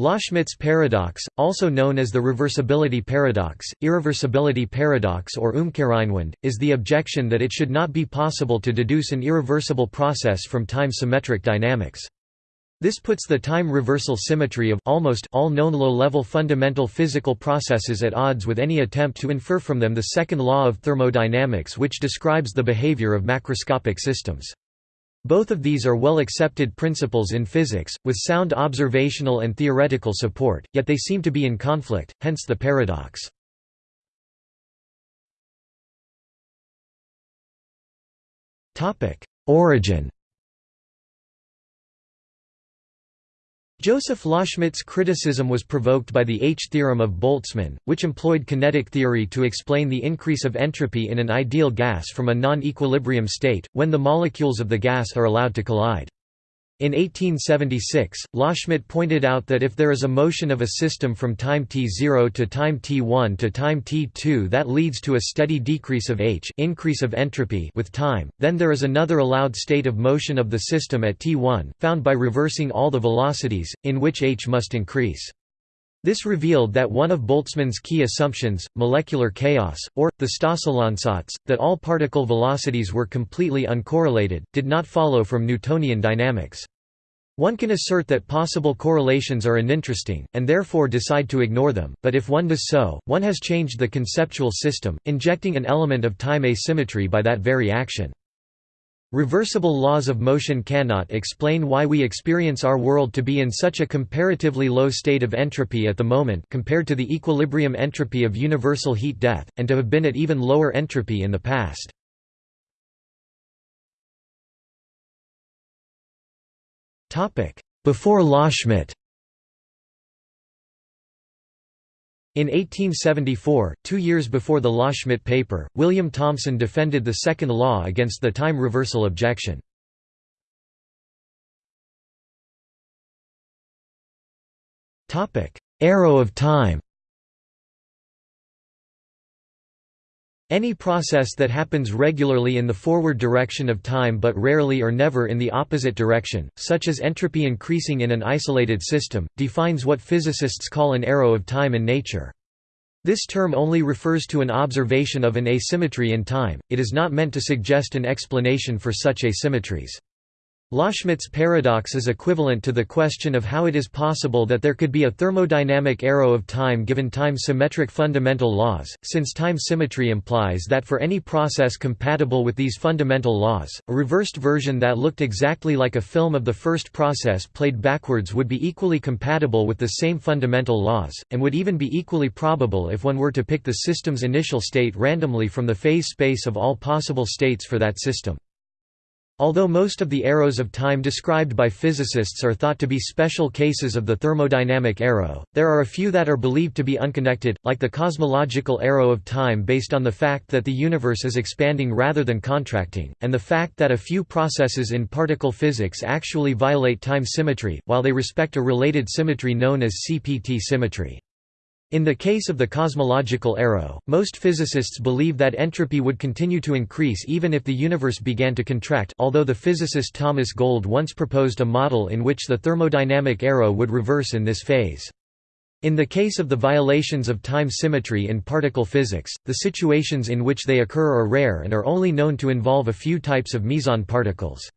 Loschmidt's paradox, also known as the reversibility paradox, irreversibility paradox or Umkehreinwand, is the objection that it should not be possible to deduce an irreversible process from time-symmetric dynamics. This puts the time reversal symmetry of almost all known low-level fundamental physical processes at odds with any attempt to infer from them the second law of thermodynamics which describes the behavior of macroscopic systems. Both of these are well-accepted principles in physics, with sound observational and theoretical support, yet they seem to be in conflict, hence the paradox. Origin Joseph Loschmidt's criticism was provoked by the H-theorem of Boltzmann, which employed kinetic theory to explain the increase of entropy in an ideal gas from a non-equilibrium state, when the molecules of the gas are allowed to collide. In 1876, Loschmidt pointed out that if there is a motion of a system from time t0 to time t1 to time t2 that leads to a steady decrease of h increase of entropy with time, then there is another allowed state of motion of the system at t1, found by reversing all the velocities, in which h must increase. This revealed that one of Boltzmann's key assumptions, molecular chaos, or, the Stosszahlansatz, that all particle velocities were completely uncorrelated, did not follow from Newtonian dynamics. One can assert that possible correlations are uninteresting, and therefore decide to ignore them, but if one does so, one has changed the conceptual system, injecting an element of time asymmetry by that very action. Reversible laws of motion cannot explain why we experience our world to be in such a comparatively low state of entropy at the moment compared to the equilibrium entropy of universal heat death, and to have been at even lower entropy in the past. Before Loschmidt In 1874, two years before the Loschmidt paper, William Thomson defended the second law against the time reversal objection. Arrow of time Any process that happens regularly in the forward direction of time but rarely or never in the opposite direction, such as entropy increasing in an isolated system, defines what physicists call an arrow of time in nature. This term only refers to an observation of an asymmetry in time, it is not meant to suggest an explanation for such asymmetries. Loschmidt's paradox is equivalent to the question of how it is possible that there could be a thermodynamic arrow of time given time-symmetric fundamental laws, since time symmetry implies that for any process compatible with these fundamental laws, a reversed version that looked exactly like a film of the first process played backwards would be equally compatible with the same fundamental laws, and would even be equally probable if one were to pick the system's initial state randomly from the phase space of all possible states for that system. Although most of the arrows of time described by physicists are thought to be special cases of the thermodynamic arrow, there are a few that are believed to be unconnected, like the cosmological arrow of time based on the fact that the universe is expanding rather than contracting, and the fact that a few processes in particle physics actually violate time symmetry, while they respect a related symmetry known as CPT symmetry. In the case of the cosmological arrow, most physicists believe that entropy would continue to increase even if the universe began to contract although the physicist Thomas Gold once proposed a model in which the thermodynamic arrow would reverse in this phase. In the case of the violations of time symmetry in particle physics, the situations in which they occur are rare and are only known to involve a few types of meson particles.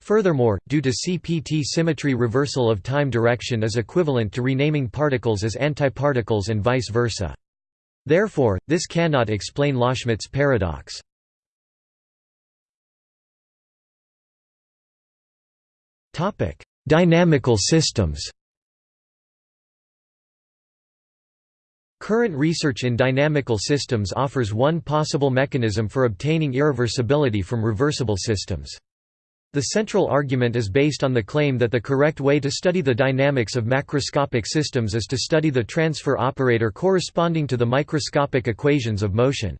Furthermore, due to CPT symmetry reversal of time direction is equivalent to renaming particles as antiparticles and vice versa. Therefore, this cannot explain Loschmidt's paradox. Dynamical systems Current research in dynamical systems offers one possible mechanism for obtaining irreversibility from reversible systems. The central argument is based on the claim that the correct way to study the dynamics of macroscopic systems is to study the transfer operator corresponding to the microscopic equations of motion.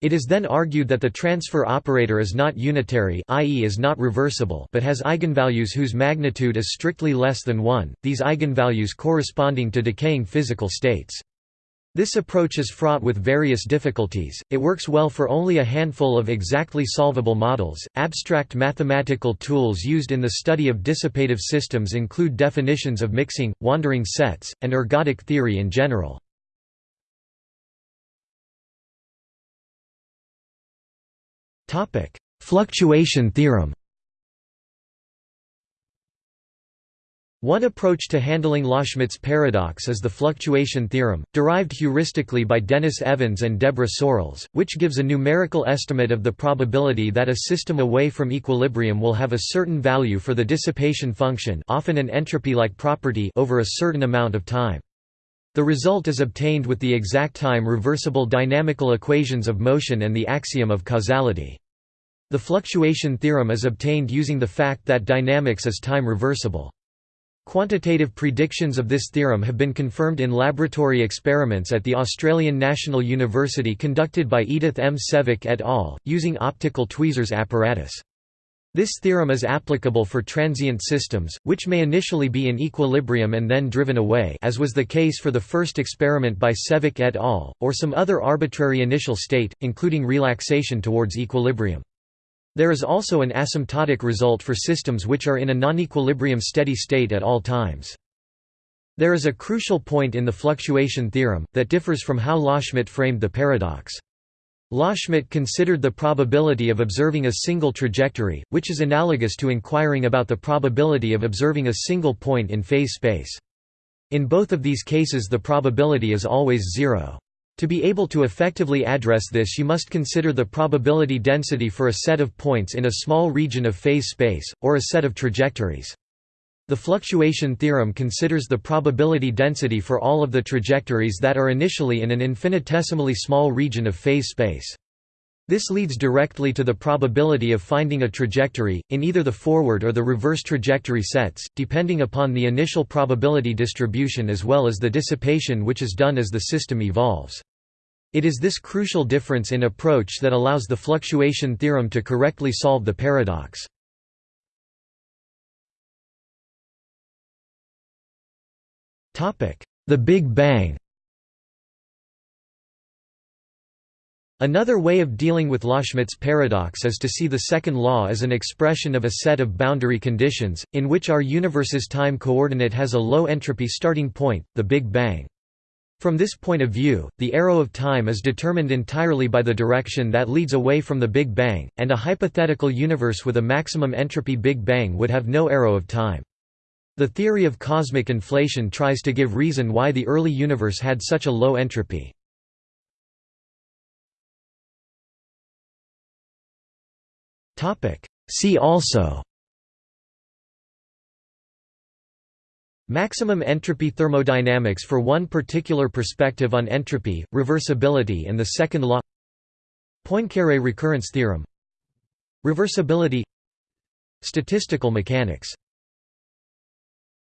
It is then argued that the transfer operator is not unitary i.e. is not reversible but has eigenvalues whose magnitude is strictly less than 1, these eigenvalues corresponding to decaying physical states. This approach is fraught with various difficulties, it works well for only a handful of exactly solvable models. Abstract mathematical tools used in the study of dissipative systems include definitions of mixing, wandering sets, and ergodic theory in general. Fluctuation theorem One approach to handling Loschmidt's paradox is the fluctuation theorem, derived heuristically by Denis Evans and Debra Searles, which gives a numerical estimate of the probability that a system away from equilibrium will have a certain value for the dissipation function often an entropy-like property over a certain amount of time. The result is obtained with the exact time reversible dynamical equations of motion and the axiom of causality. The fluctuation theorem is obtained using the fact that dynamics is time reversible. Quantitative predictions of this theorem have been confirmed in laboratory experiments at the Australian National University conducted by Edith M. Sevick et al., using optical tweezers apparatus. This theorem is applicable for transient systems, which may initially be in equilibrium and then driven away as was the case for the first experiment by Sevick et al., or some other arbitrary initial state, including relaxation towards equilibrium. There is also an asymptotic result for systems which are in a non-equilibrium steady state at all times. There is a crucial point in the fluctuation theorem, that differs from how Loschmidt framed the paradox. Loschmidt considered the probability of observing a single trajectory, which is analogous to inquiring about the probability of observing a single point in phase space. In both of these cases the probability is always zero. To be able to effectively address this you must consider the probability density for a set of points in a small region of phase space, or a set of trajectories. The fluctuation theorem considers the probability density for all of the trajectories that are initially in an infinitesimally small region of phase space. This leads directly to the probability of finding a trajectory, in either the forward or the reverse trajectory sets, depending upon the initial probability distribution as well as the dissipation which is done as the system evolves. It is this crucial difference in approach that allows the fluctuation theorem to correctly solve the paradox. The Big Bang Another way of dealing with Loschmidt's paradox is to see the second law as an expression of a set of boundary conditions, in which our universe's time coordinate has a low entropy starting point, the Big Bang. From this point of view, the arrow of time is determined entirely by the direction that leads away from the Big Bang, and a hypothetical universe with a maximum entropy Big Bang would have no arrow of time. The theory of cosmic inflation tries to give reason why the early universe had such a low entropy. See also. Maximum entropy thermodynamics for one particular perspective on entropy, reversibility and the second law. Poincaré recurrence theorem. Reversibility. Statistical mechanics